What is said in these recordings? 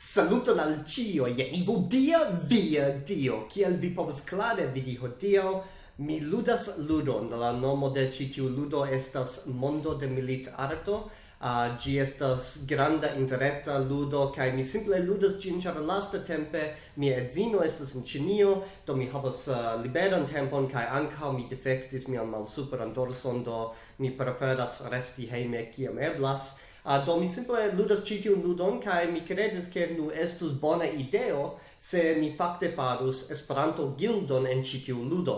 Saluton al cio, jen dia via dio, kiel vi povas klare vidi hodio, mi ludas ludon, la nomo de ĉi tiu ludo estas Mondo de Milit Arto, ah, uh, gi estas granda interreta ludo, kai mi simple ludas gin, char lasta tempe mia edzino estas in Cinio, do mi havas uh, liberan tempon, kai anca mi defectis mian superan dorson, do mi preferas resti heime kiam eblas, Uh, do mi simple ludas ĉi tiun ludon kaj mi kredis ke nu estus bona ideo se mi fakte farus Esperanto gildon en ĉi tiu ludo.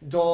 Do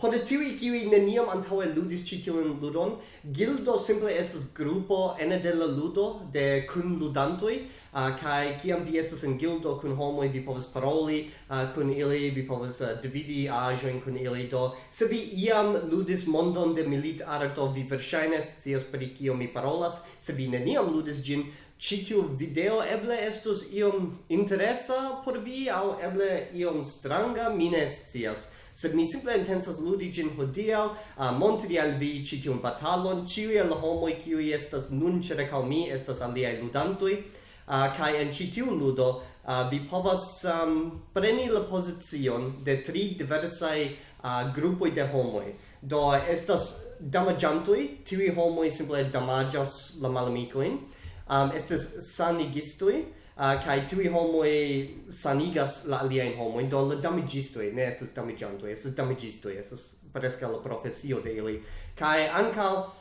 Por tiui kiui neniam antaŭe ludis ĉi tiun ludon, gildo simple estas grupo ene de la ludo de kunludantoj, uh, kaj kiam vi estas en gildo kun homoj, vi povas paroli uh, kun ili, vi povas uh, dividi aĵojn kun ili, do se vi iam ludis mondon de militarto, vi verŝajne scias pri kio mi parolas, se vi neniam ludis ĝin, ĉi tiu video eble estus iom interesa por vi aŭ eble iom stranga, mi ne scias sed mi simple intensas ludi gin hodiaŭ uh, montri al vi ĉi tiun batalon. Ĉiuj el homoj kiuj estas nun ĉirkaŭ mi estas aliaj ludantoj. Uh, kaj en ĉi tiu ludo uh, vi povas um, preni la pozicion de tri diversaj uh, grupoj de homoj. Do estas damaĝantoj tiuj homoj simple damaĝas la malamikojn. Um, estas sanigistoj uh, kai tui homoi sanigas la alien homoi, do la damigistoi, ne estes damigiantoi, estes damigistoi, estes presca la profesio de ili. Kai ancao, uh,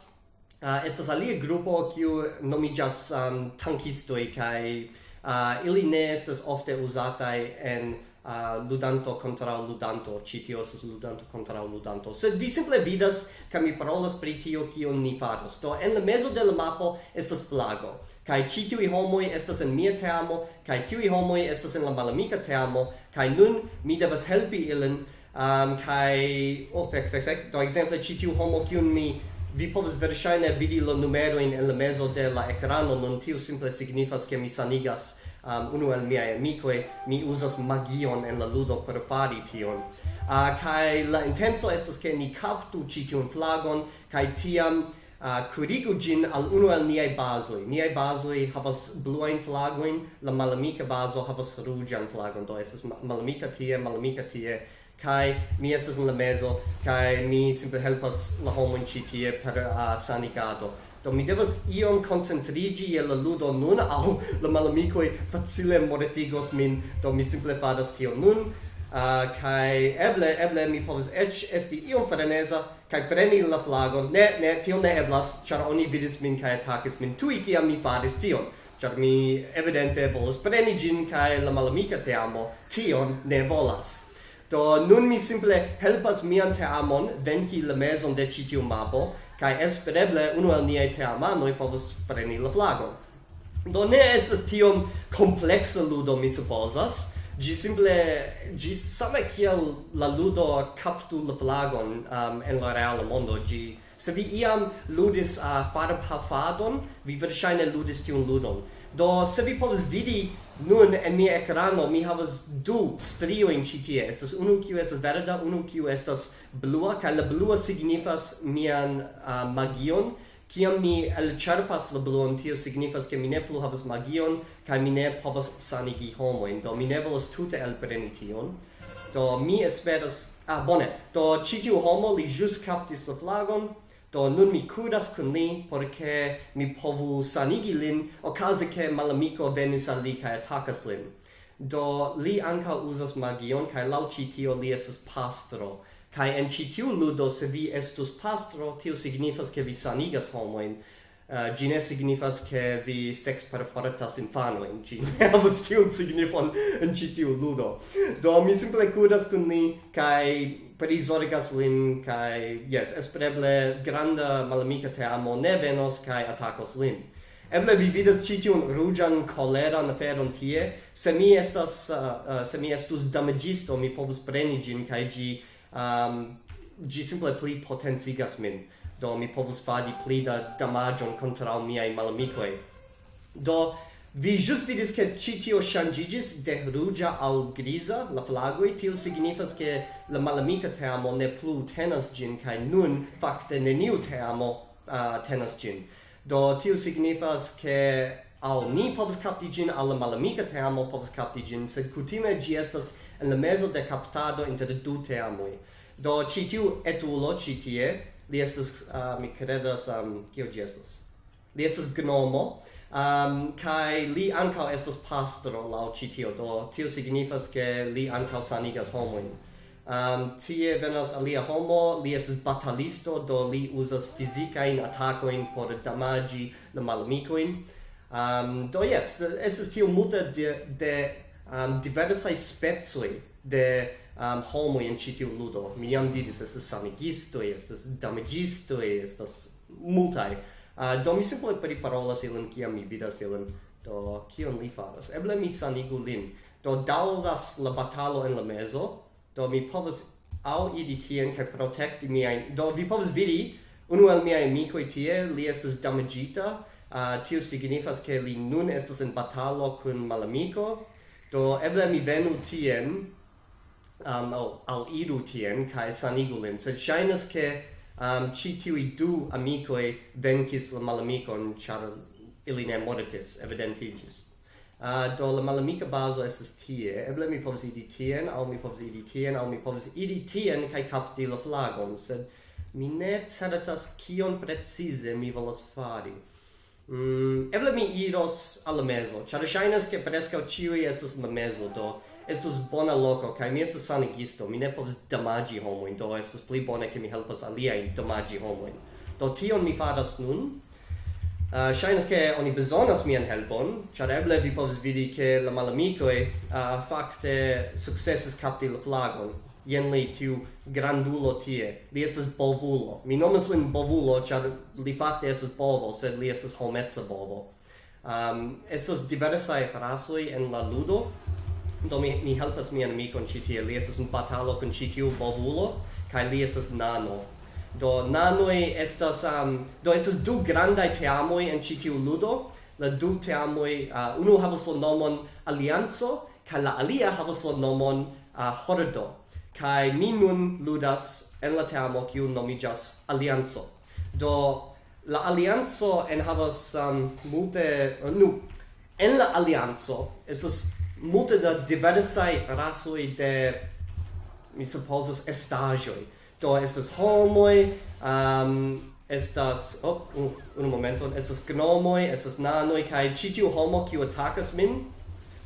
ah, estes alia grupo, kiu nomigas um, tankistoi, kai Uh, ili ne estas ofte usatai en uh, ludanto contra ludanto, ci tio estas ludanto contra ludanto. Sed vi simple vidas, ca mi parolas pri tio kion ni faros. Do, en la mezo de la mapo estas flago kai ci tiui homoi estas en mia teamo, kai tiui homoi estas en la malamika teamo, kai nun mi devas helpi ilin, um, kai, oh, fek fek fek do exemple, ci tiu homo kiun mi vi povas verŝajne vidi la numerojn en la mezo de la ekrano nun tio simple signifas ke mi sanigas um, unu el miaj amikoj. Mi uzas magion en la ludo por fari tion. Uh, kaj la intenco estas ke ni kaptu ĉi tiun flagon kaj tiam uh, kurigu ĝin al unu el niaj bazoj. Niaj bazoj havas bluajn flagojn la malamika bazo havas ruĝan flagon. Do estas malamika tie malamika tie kai mi estas en la mezo. Kai mi simple helpas la homon ĉi tie per uh, sanigado. Do mi devas iom koncentriĝi je la ludo nun aŭ la malamikoj facile mortigos min. Do mi simple faras tion nun. Uh, kai eble eble mi povas eĉ esti iom freneza kai preni la flagon. Ne ne tio ne eblas ĉar oni vidis min kai atakis min. Tuj kiam mi faris tion char mi evidente volas preni gin kai la malamika te amo tion ne volas. Do nun mi simple helpas mian teamon venki la mezon de ĉi tiu mapo kaj espereble unu el niaj teamanoj povos preni la flagon. Do ne estas tiom kompleksa ludo mi supozas. Gi simple gi same kiel la ludo kaptu la flagon um, en la reala mondo gi Se vi iam ludis uh, farb hafadon, vi verŝajne ludis tiun ludon. Do se vi povas vidi Nun en mia ekrano mi havas du strioin ĉi tie. Estas unu kiu estas verda, unu kiu estas blua, kaj la blua signifas mian uh, magion. Kiam mi elĉerpas la bluon, tio signifas ke mi ne plu havas magion kaj mi ne povas sanigi homojn. Do mi ne volas tute elpreni tion. Do mi esperas... Ah, bone. Do ĉi tiu homo li ĵus kaptis la flagon. Do nun mi kudas kun li, porque mi povu sanigi lin, okaze che malamiko venis al li kaj atakas lin. Do li anka uzas magion, kai lau ĉi tio li estas pastro. Kai en ĉi tiu ludo, se vi estus pastro, tio signifas ke vi sanigas homoin, Uh, gine signifas che vi sex perforatas infanoin, gi ne havas tiun signifon en ci tiu ludo. Do mi simple curas kun ni, kai prizorgas lin, kai, yes, espereble granda malamica teamo ne venos, kai atacos lin. Eble vi vidas ci tiun rugian koleran aferon tie, se mi estas, uh, uh, se mi estus damagisto, mi povus preni gin, kai gi, ehm, um, gi simple pli potenzigas min do mi povus fadi pli da damagion contra miai malamicoi. Do, vi just vidis che ci tio shangigis de rugia al grisa, la flagoi, tio signifas che la malamica teamo ne plu tenas gin, cae nun, facte, te amo uh, tenas gin. Do, tio signifas che al ni povus capti gin, al la malamica teamo povus capti gin, sed cutime gi estas en la mezo de captado inter du teamoi. Do, ci tiu etulo, ci tie, li estas uh, mi credas um kio gi estas li estas gnomo um kai li ankaŭ estas pastro laŭ ĉi tio do tio signifas ke li ankaŭ sanigas homojn. Um tie venas alia homo li estas batalisto do li uzas fizikajn atakojn por damaĝi la malamikojn. Um, do yes, es tio hier Mutter de, de um, diversai spezoi de um, homo in citiu ludo. Mi jam diris, estas samigistoj, estas damigistoj, estas multaj. Uh, do mi simple priparolas ilin, kiam mi vidas ilin, do kion li faras. Eble mi sanigu lin. Do daudas la batalo en la meso, do mi povas au idi tien kaj protecti miajn... Do vi povas vidi, unu el miai amicoi tie, li estas damagita, Uh, tio signifas ke li nun estas en batalo kun malamico, do eble mi venu tien um, al, al iru tien kai sanigu lin sed shainas ke um, ci tiui du amicoi venkis la malamicon char ili ne moritis evidentigis Uh, do la malamica bazo estes tie, eble mi povus idi tien, au mi povus idi tien, au mi povus idi tien, kai capti la flagon, sed mi ne certas kion precize mi volas fari. Mm, eble mi iros alla meso, char shainas che prescau ciui estes la meso, do estus bona loco, kai mi estas sanigisto, mi ne povas damagi homoin, do estus pli bone ke mi helpas aliajn damagi homoin. Do tion mi faras nun, ah, Uh, Shainas che oni bezonas mian helpon, char eble vi povs vidi che la malamicoi uh, ah, facte successes capti la flagon. Jen li tiu grandulo tie. Li estes bovulo. Mi nomas lin bovulo, char li facte estes bovo, sed li estes hometza bovo. Um, estes diversai rasoi en la ludo, do mi, mi helpas mian amikon ci tie. Li estas un batalo con ci tiu bovulo kai li estas nano. Do nanoj estas um, do estas du grandai teamoj en ĉi tiu ludo. La du teamoj uh, unu havas la nomon alianzo kai la alia havas la nomon uh, hordo. Kai mi nun ludas en la teamo kiu nomiĝas alianzo do la alianzo en havas um, multe uh, nu en la alianzo estas multe da diversai rasoi de mi supposas estagioi do estas homoi um, estas oh, uh, un momento estas gnomoi estas nanoi kai ĉi homo kiu atakas min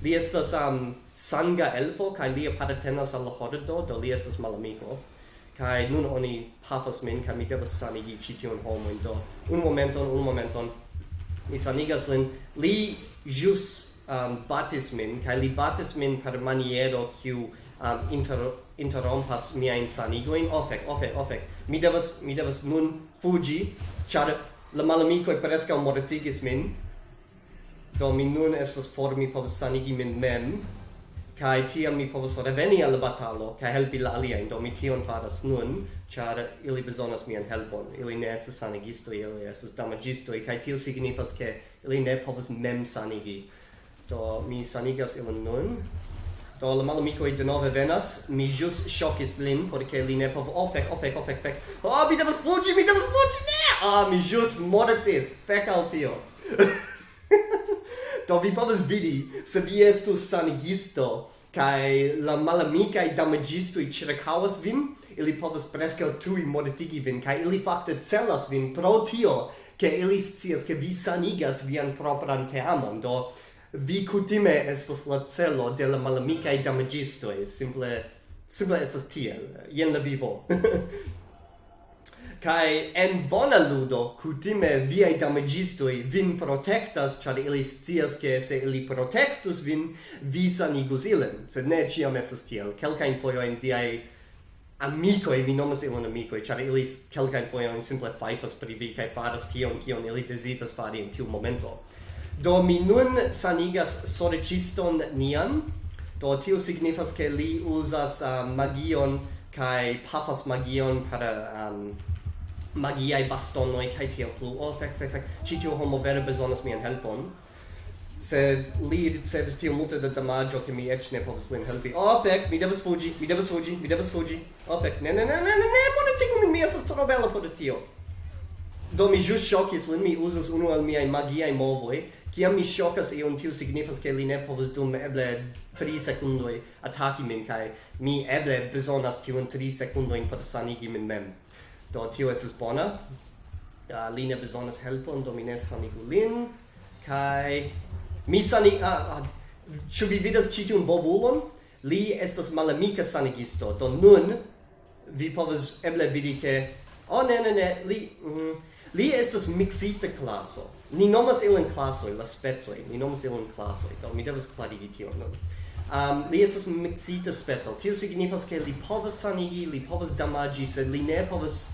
li estas um, sanga elfo kai li apartenas al la hordo do li estas malamiko. Kai nun oni pafas min kai mi devas sanigi ĉi tiun do un momento un momento mi sanigas lin. Li jus um, batis min, kai li batis min per maniero kiu um, inter, interrompas mia sanigoin, ofec, ofec, ofec, mi devas, mi devas nun fugi, char la malamicoi prescau mortigis min, do mi nun estas for, mi povas sanigi min mem, kai tiam mi povas reveni al batalo kai helpi la aliajn. Do mi tion faras nun char ili bezonas mian helpon. Ili ne estas sanigistoj ili estas damaĝistoj kai tio signifas ke ili ne povas mem sanigi do mi sanigas ilin nun. Do la malamicoi de nove venas, mi jus shocis lin, porque li ne pov oh, fec, oh, fec, oh, fec, fec, oh, mi devas fugi, mi devas fugi, ne! Ah, mi jus mortis, fec al tio. do vi povas vidi, se vi estus sanigisto, kai la malamicai damagistui circaus vin, ili povas prescau tui mortigi vin, kai ili fakte celas vin pro tio, ke ili scias, ke vi sanigas vian propran teamon, do vi kutime estos la celo de la malamikaj damaĝistoj simple simple estas tiel jen la vivo kai en bona ludo kutime viaj e vin protectas char ili scias ke se ili protectus vin vi sanigus ilen sed ne ciam estas tiel kelkajn fojojn amico e vi nomas ilon amico char ili employa in simple faifas pri vi, kai faras tion, kion ili desitas fari in tiu momento. Do mi nun sanigas sorciston nian. Do tio signifas ke li uzas uh, magion kai pafas magion per um, magiai bastonoi kai tio plu. Oh, fek fek fek. Ci tio homo vere bezonas mian helpon. Se li ricevis tio multe da damaggio che mi ec ne povas lin helpi. Oh, fek, mi devas fugi, mi devas fugi, mi devas fugi. Oh, fek, ne, ne, ne, ne, ne, ne, politico min mi esas tro bella por tio. Do mi jus shocis lin, mi uzas unu al miai magiai movoi, Kiam mi shockas iun, tiu signifas ke li ne povas dum eble 3 secundoi ataki min kaj mi eble bezonas tiun 3 sekundojn per sanigi min mem. Do tiu estas bona. Uh, li ne bezonas helpon, do mi ne sanigu lin. Kaj mi sanig... Uh, uh, ĉu vi vidas ĉi tiun bobulon? Li estas malamika sanigisto, do nun vi povas eble vidi ke... Oh, ne, ne, ne, li... Mm, Li estas mixita classo Ni nomas ilin classo la spezzo Ni nomas ilin classo Do mi devas klarigi tion nun. Um, li estas mixita spezzo Tio signifas ke li povas sanigi, li povas damaĝi, sed li ne povas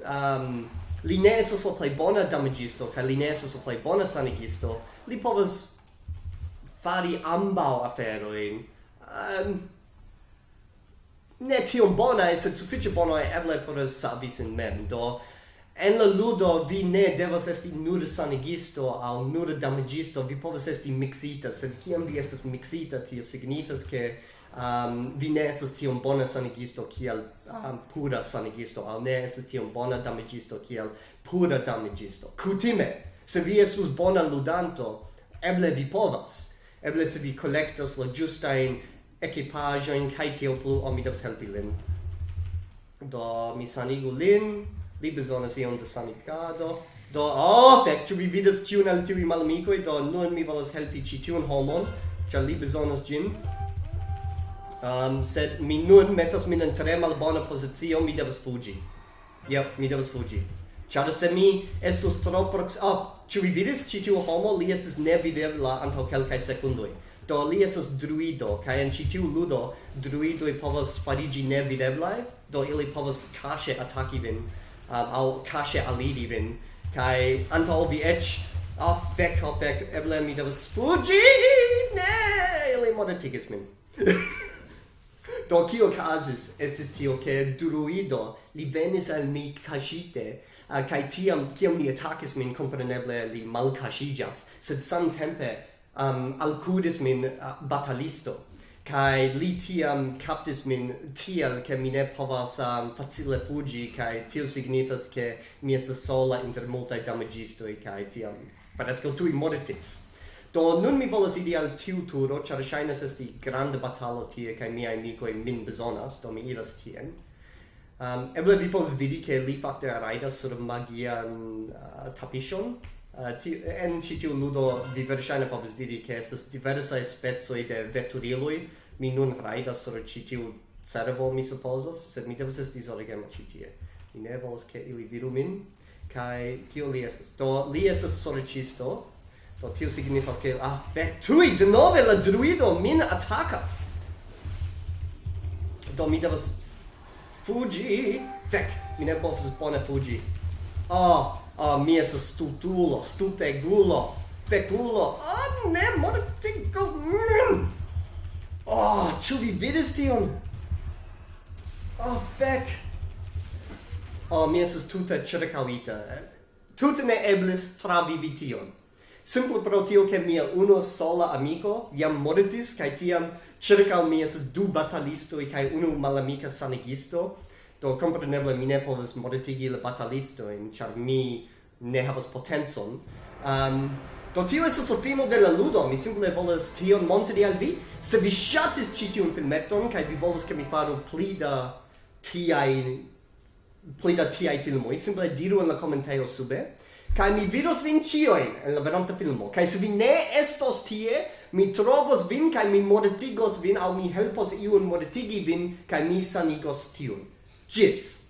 um, li ne estas la plej bona damaĝisto kaj li ne estas la plej bona sanigisto. Li povas fari ambaŭ aferojn. Um, ne tiom bona, sed sufiĉe bona eble por savi sin mem. Do, En la ludo vi ne devas esti nur sanigisto au nur damagisto, vi povas esti mixita, sed kiam vi estas mixita, tio signifas ke um, vi ne estas tiom bona sanigisto kiel um, pura sanigisto, au ne estas tiom bona damagisto kiel pura damagisto. Kutime, se vi estus bona ludanto, eble vi povas, eble se vi collectas la giustain equipajoin, kai tio plu, o mi devas helpi lin. Do, mi sanigu lin, vi bezonas ion da sanicado, do, oh, fek ĉu vi vidas ĉiun el tiuj malamikoj, do nun mi volas helpi ĉi tiun homon, ĉar li bezonas ĝin. Um, sed mi nun metas min en tre malbona pozicio, mi devas fuĝi. Yep, mi devas fuĝi. Ĉar se mi estus tro prox Oh, ĉu vi vidis ĉi tiu homo? Li estis nevidebla antaŭ kelkaj sekundoj. Do li estas druido, kaj en ĉi tiu ludo druidoj povas fariĝi nevideblaj, do ili povas kaŝe ataki vin um, al cache al vin, kai antol vi ec, Oh, vec, oh, vec, eble mi devas fugi, ne, ili mortigis min. Do kio casis estis tio che druido li venis al mi cascite uh, kai tiam kiam li attackis min compreneble li mal cascigas sed samtempe um, alcudis min uh, batalisto kai li tiam captis min tiel ke mi ne povas um, facile fugi kai tio signifas ke mi estas sola inter multaj damagistoi kai tiam parascal tui mortis. Do nun mi volas idi al tiu turo ĉar ŝajnas esti grande batalo tie kai miai amicoi min bezonas do mi iras tien. Um, eble vi povas vidi che li fakte raidas sur magian um, uh, tapishon Uh, ti, en ĉi tiu ludo vi verŝajne povas vidi ke estas diversaj specoj de veturiloj. Mi nun rajdas sur ĉi tiu cervo, mi supozas, sed mi devas esti zorgema ĉi tie. Mi ne volas ke ili vidu min. Kaj kio li estas? Do li estas sorĉisto. Do tio signifas ke ah fek tui denove la druido min atakas. Do mi devas fuĝi. Fek, mi ne povas bone fuĝi. Oh, uh, mi es stutulo, stutegulo, fekulo, ah, oh, ne, mortigo, mm. oh, ĉu vi vidis tion? Oh, fek. Oh, mi estas tute ĉirkaŭita. Tute ne eblis travivi tion. Simple pro tio che mia uno sola amico iam mortis, cae tiam circa mi es du e cae unu malamica sanigisto, Do compreneble mi ne povas modetigi la batalistojn, char mi ne havas potencon. Um, do tio estas la fino de la ludo, mi simple volas tion montri al vi. Se vi ŝatis ĉi tiun filmeton kaj vi volas ke mi faru pli da tiaj pli da tiaj filmoj, simple diru en la komentejo sube. Kaj mi vidos vin ĉiujn en la venonta filmo. Kaj se vi ne estos tie, mi trovos vin kaj mi mortigos vin aŭ mi helpos iun mortigi vin kaj mi sanigos tiun. Jits.